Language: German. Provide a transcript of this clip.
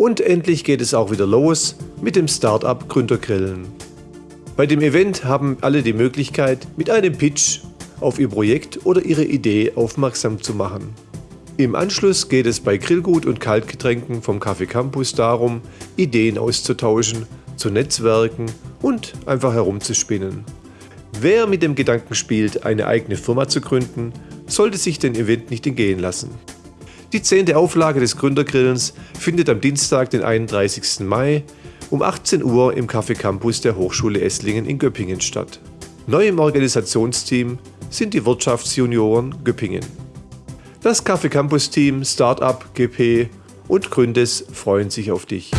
Und endlich geht es auch wieder los mit dem Startup Gründergrillen. Bei dem Event haben alle die Möglichkeit, mit einem Pitch auf ihr Projekt oder ihre Idee aufmerksam zu machen. Im Anschluss geht es bei Grillgut und Kaltgetränken vom Café Campus darum, Ideen auszutauschen, zu netzwerken und einfach herumzuspinnen. Wer mit dem Gedanken spielt, eine eigene Firma zu gründen, sollte sich den Event nicht entgehen lassen. Die zehnte Auflage des Gründergrillens findet am Dienstag, den 31. Mai um 18 Uhr im Café Campus der Hochschule Esslingen in Göppingen statt. Neu im Organisationsteam sind die Wirtschaftsjunioren Göppingen. Das Café Campus Team, Startup, GP und Gründes freuen sich auf dich.